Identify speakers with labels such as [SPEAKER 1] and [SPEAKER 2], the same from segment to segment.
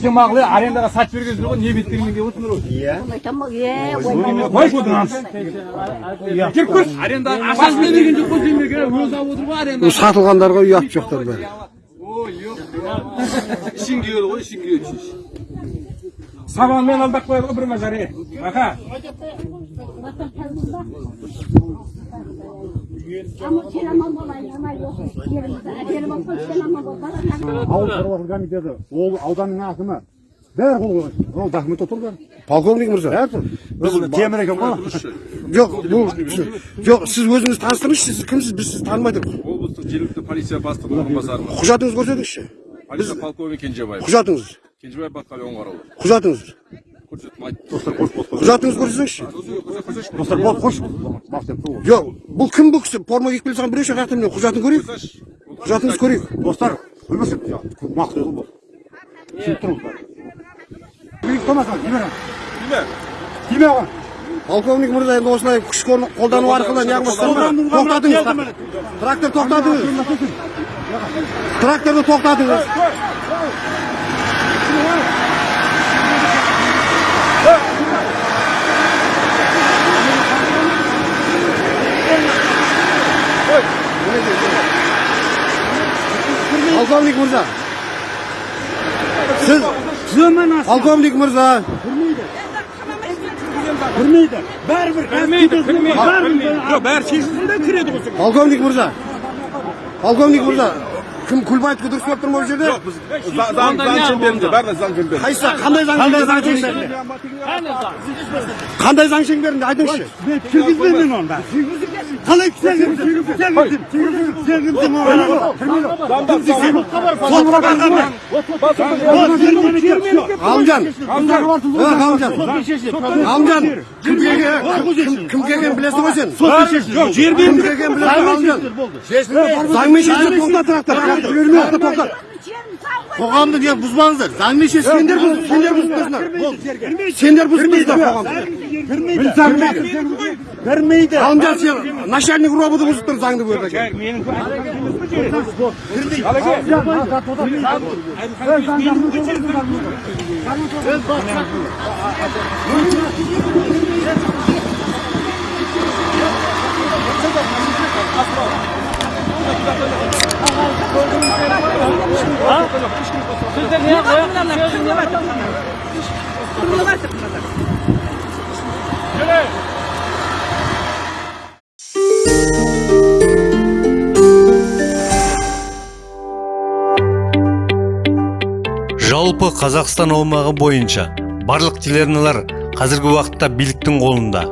[SPEAKER 1] сен маған арендаға сатып бергенсіңдер ғой не беттеріңмен келіп отырсыңдар ғой.
[SPEAKER 2] Ой, там, е, ой,
[SPEAKER 1] қой бұдан кіріп көрші арендаға ақшасын берген жоқ қой демеге өзі алып отыр ғой аренда.
[SPEAKER 3] Бұл сатылғандарға ұят жоқтар бәрі.
[SPEAKER 1] Ой жоқ ішің күйеді ғой ішің күйеді сабанмен алдап қояды ғой бір мажаре. Аха.
[SPEAKER 4] Ауыл шаруашылығы комитеті ол ауданның әкімі бәрі қол қойған ол документте тұр бәрі
[SPEAKER 3] полковник мырза
[SPEAKER 4] бәрі тұр темір екен ғой
[SPEAKER 3] жоқ бұл жоқ сіз өзіңіз таныстырыңызшы сіз кімсіз біз сізді танымай тұрмыз
[SPEAKER 5] облыстық жергілікті полиция бастығының орынбасары
[SPEAKER 3] құжатыңызды. Көрсетіңізші
[SPEAKER 5] полковник кенжебаев
[SPEAKER 3] құжатыңыз
[SPEAKER 5] кенжебаев батқали оңғарұлы
[SPEAKER 3] құжатыңыз құжатыңызды көрсетіңізші
[SPEAKER 4] достар қойшы
[SPEAKER 3] жоқ бұл кім бұл кісі форма киіп келе жатқан біреу шақырты міне құжатын көрейік құжатыңызды көрейік
[SPEAKER 4] достар білмесек түсініп тұрмыз билік тиме тиме оған
[SPEAKER 3] полковник мырза енді осылай күш қол- қолдану арқылы неғылмас тоқтатыңыз трактор тоқтатыңыз тракторды тоқтатыңыз полковник мырза сіз полковник мырза
[SPEAKER 4] кірмейді бәрібір
[SPEAKER 1] кірмейді кірмейді жоқ бәрі шешілсін де кіреді ғой
[SPEAKER 3] полковник мырза полковник мырза кім күлбаевтікі дұрыс болып тұр ма ол жерде
[SPEAKER 5] заң заң шеңберінде бәріне заң шеңберінде
[SPEAKER 3] қайсы қандай заң шеңберінде қандай заң шеңберінде айтыңызшы
[SPEAKER 4] кіргізбеймін мен оны бәрі қалай кіргіземін
[SPEAKER 3] ғалымжан ғалымжан ғалымжан кім келген кім- кім келгенін білесің ғой сен
[SPEAKER 1] жоқ жер
[SPEAKER 3] кім келгенін білесің ғой ғалымжан заңмен тоқтат тоқтат қоғамды не бұзбаңыздар заңмен шешілгендер бұз сендер бұзып тұрсыңдар сендер бұзып тұрсыңдар қоғамды
[SPEAKER 4] кірмейді
[SPEAKER 3] ғалымжан сен начальник роботы бұзып тұр заңды бұл жерде
[SPEAKER 6] жалпы қазақстан аумағы бойынша барлық телеарналар қазіргі уақытта биліктің қолында.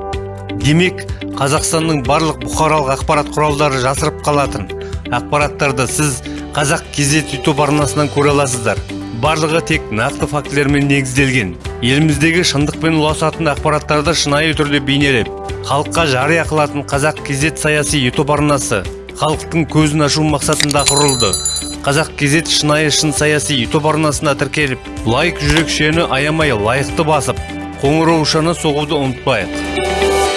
[SPEAKER 6] Демек қазақстанның барлық бұқаралық ақпарат құралдары жасырып қалатын ақпараттарды сіз қазақ кезет ютуб арнасынан көре аласыздар. Барлығы тек нақты фактілермен негізделген. Еліміздегі шындықпен ұласатын ақпараттарды шынайы түрде бейнелеп халыққа жария қылатын қазақ кезет саяси ютуб арнасы халықтың көзін ашу мақсатында құрылды. Қазақ кезет шынайы шын саяси ютуб арнасына тіркеліп лайк жүрекшені аямай лайықты басып қоңыраушаны соғуды ұмытпайық.